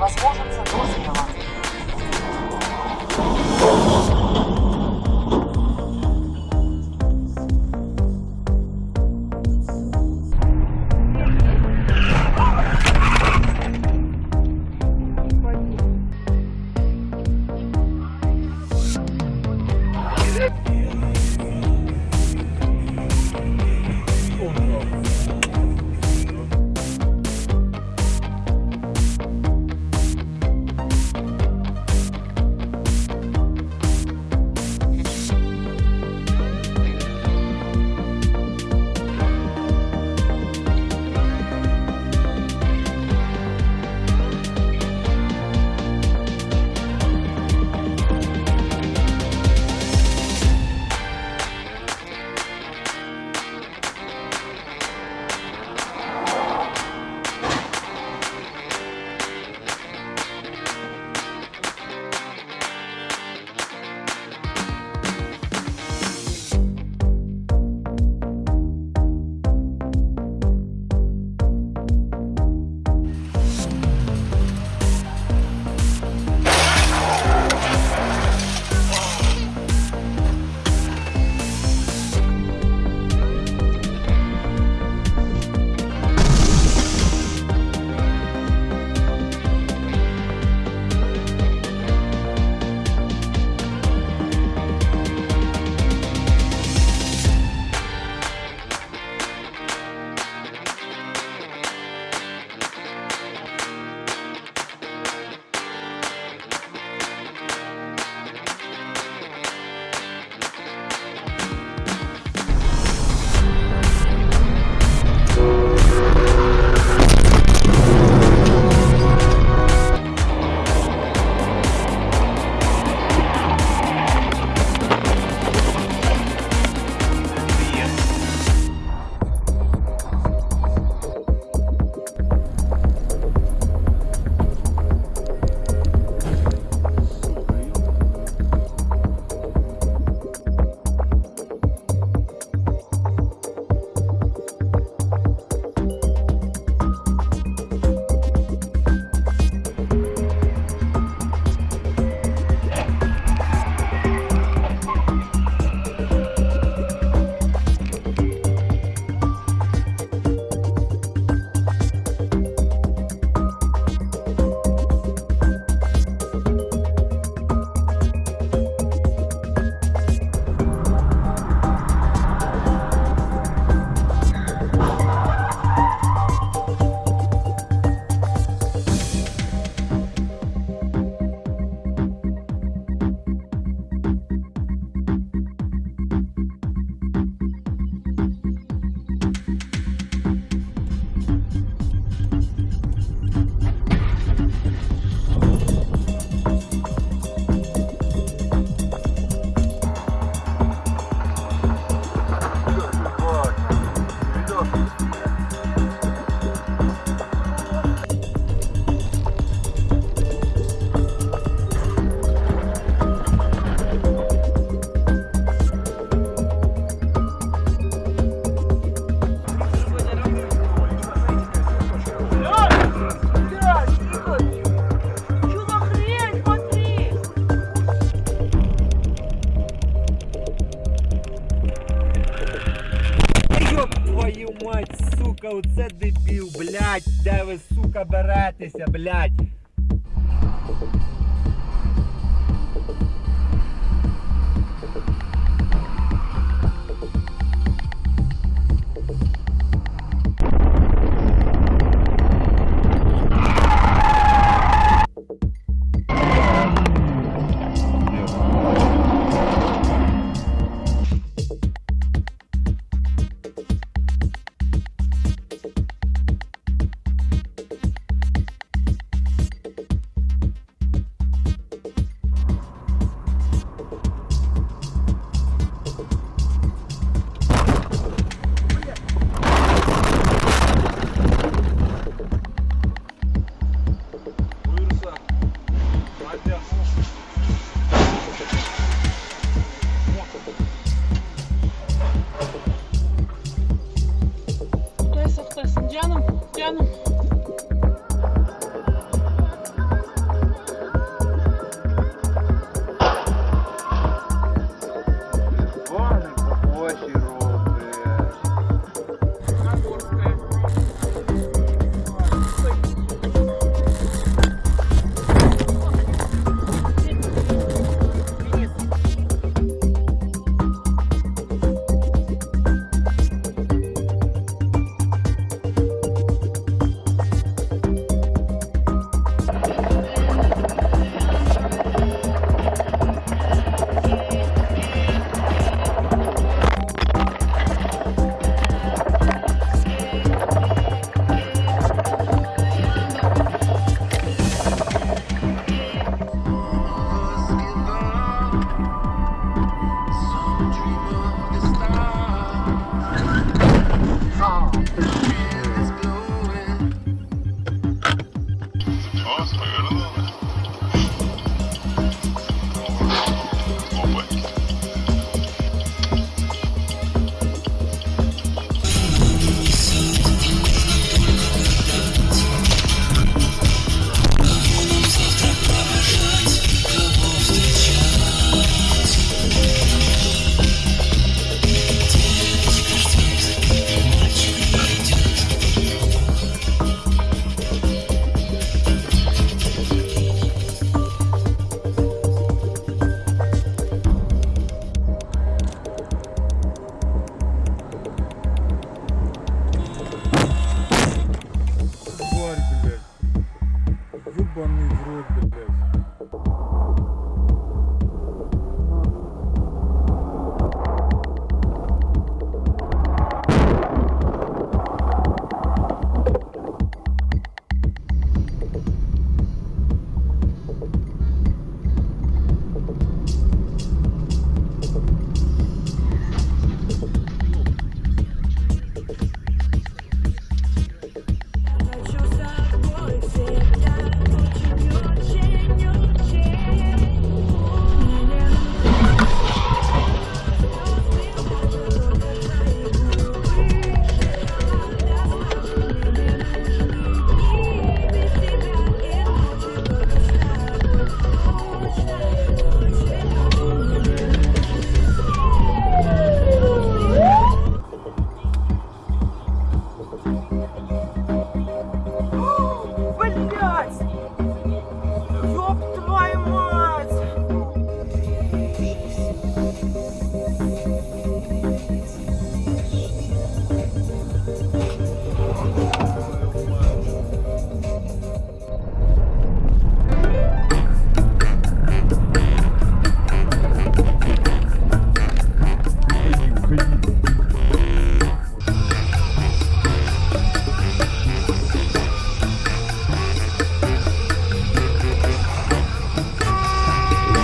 Возводится до Valeu! Сука, оце дебіл, блядь, де ви, сука, беретеся, блядь.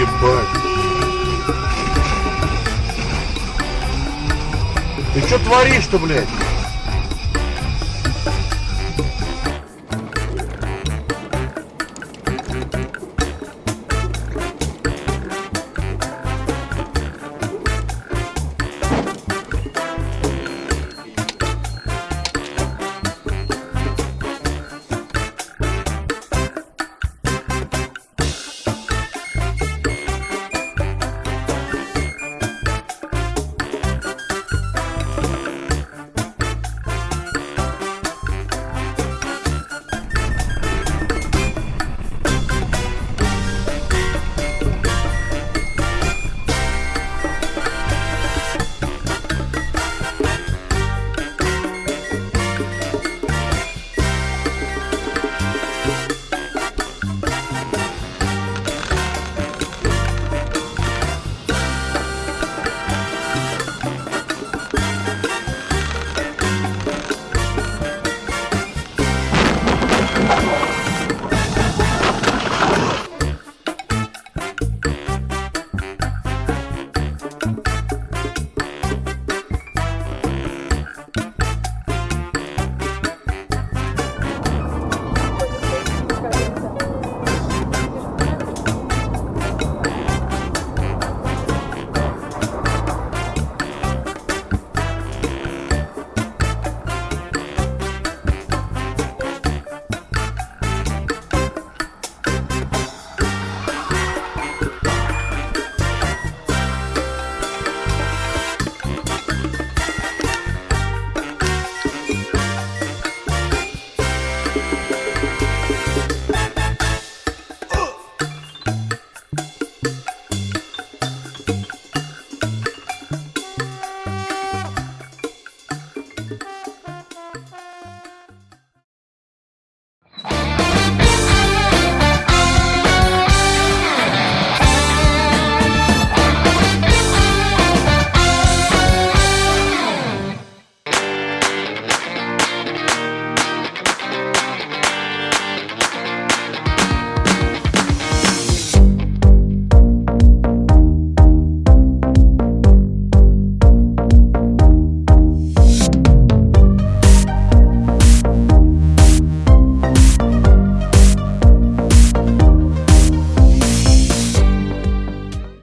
Ебать. Ты что творишь-то, блядь?